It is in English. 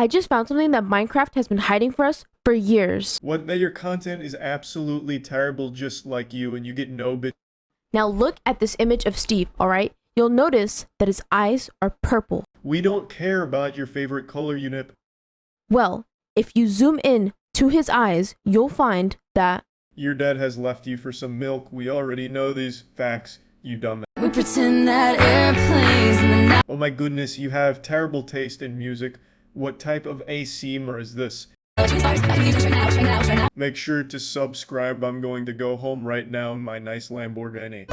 I just found something that Minecraft has been hiding for us for years. What that your content is absolutely terrible just like you and you get no bit Now look at this image of Steve, alright? You'll notice that his eyes are purple. We don't care about your favorite color unit. Well, if you zoom in to his eyes, you'll find that Your dad has left you for some milk. We already know these facts, you dumb. We pretend that airplanes in the night. Oh my goodness, you have terrible taste in music. What type of ASMR is this? Make sure to subscribe. I'm going to go home right now in my nice Lamborghini.